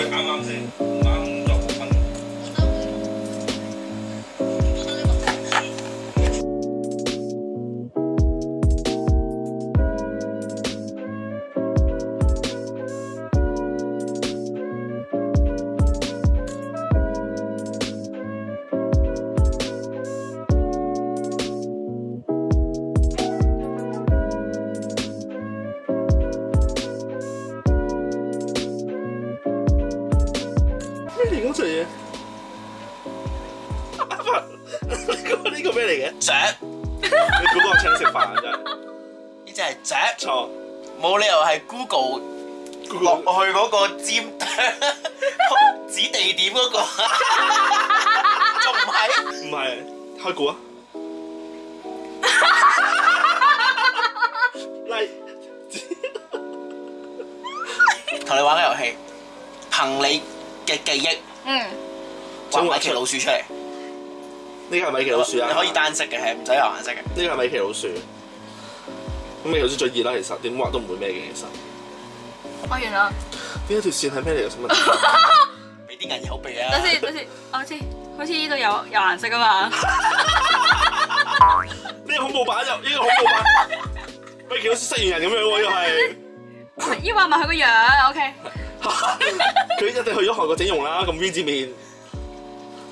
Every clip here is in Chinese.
我干嘛去？出嘢，咁 呢個咩嚟嘅？錨，你估我請你食飯啊？真係，而真係錨錯，冇理由係 Google 落去嗰個尖 指地點嗰個，唔係，唔係，開估啊，嚟，同你玩個遊戲，憑你嘅記憶。嗯，再一只老鼠出嚟，呢个系米奇老鼠啊！你可以单色嘅，系唔使有颜色嘅。呢个系米奇老鼠，咁你老啲最热啦，其实点画都唔会咩嘅，其实。我完啦。呢条线系咩嚟？俾啲银油鼻啊！等先，等先，我知，好似呢度有有颜色噶嘛？呢个恐怖版就呢个恐怖版，喂，好似食完人咁样喎又系。呢 画埋佢个样，OK。佢一定去咗韓國整容啦，咁 V 字面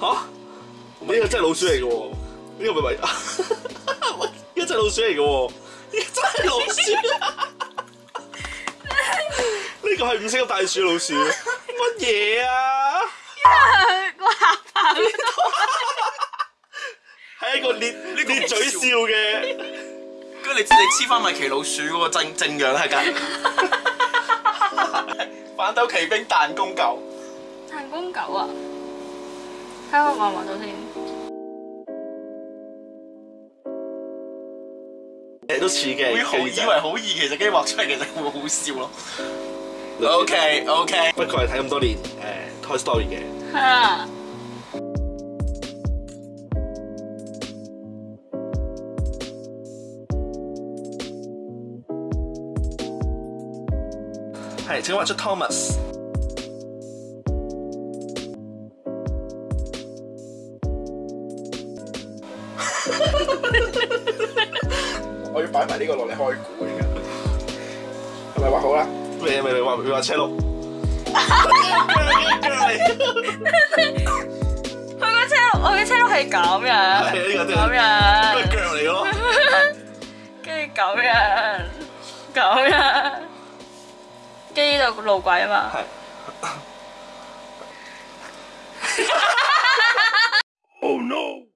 嚇？呢個真係老鼠嚟嘅喎，呢個咪咪，呢只老鼠嚟嘅喎，真係老鼠。呢個係五星大鼠老鼠，乜嘢啊？個下巴係一個咧咧嘴笑嘅。住你你黐翻米奇老鼠个正正樣系噶。反斗奇兵弹弓狗，弹弓狗啊！睇下我望到先，都似嘅，以为好易，其实跟住画出嚟，其实会好笑咯。OK OK，不过系睇咁多年诶，Toy Story 嘅。係，請畫出 Thomas。我要擺埋呢個落嚟開估系咪畫好啦，咩咪咪畫咪畫車路。佢個車路，我嘅車路係咁樣，咁樣。跟住咁樣，咁樣。呢度路轨啊嘛。